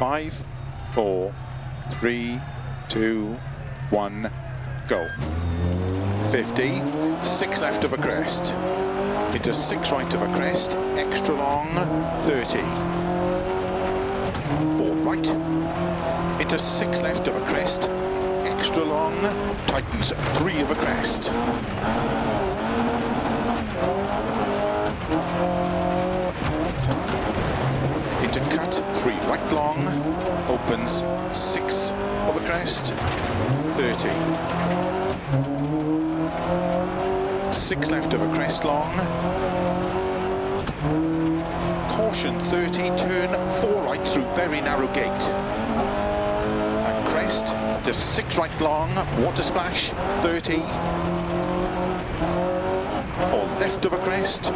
Five, four, three, two, one, go. 50, six left of a crest. Into six right of a crest, extra long, 30. Four right. Into six left of a crest, extra long, tightens three of a crest. Cut, three right long, opens six a crest, 30. Six left of a crest long. Caution 30, turn four right through very narrow gate. And crest, to six right long, water splash, 30. Four left of a crest,